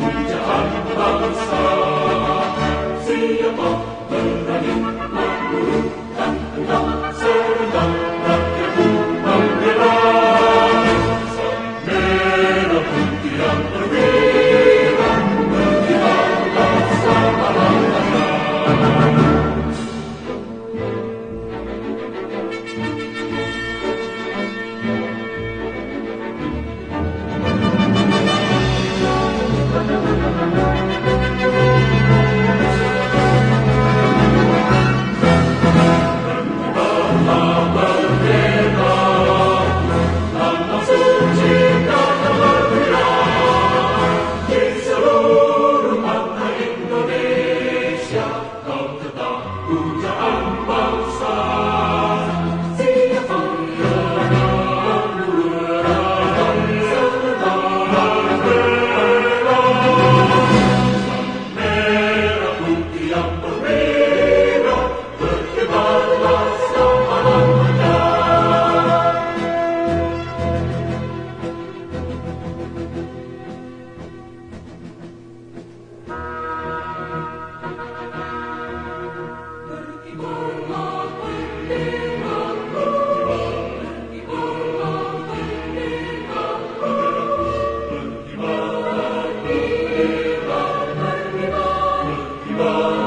Jahanbal Sal. Uta Lord.